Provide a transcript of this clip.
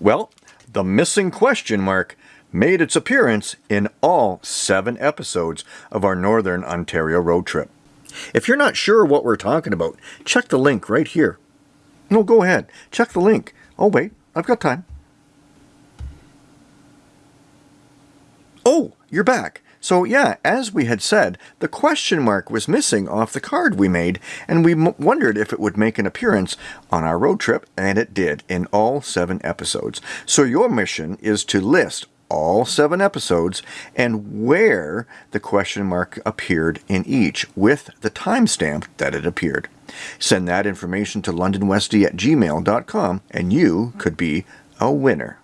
Well, the missing question mark made its appearance in all seven episodes of our Northern Ontario road trip. If you're not sure what we're talking about, check the link right here. No, go ahead. Check the link. Oh, wait. I've got time. Oh, you're back. So yeah, as we had said, the question mark was missing off the card we made, and we wondered if it would make an appearance on our road trip, and it did in all seven episodes. So your mission is to list all seven episodes and where the question mark appeared in each with the timestamp that it appeared. Send that information to londonwesty at gmail.com and you could be a winner.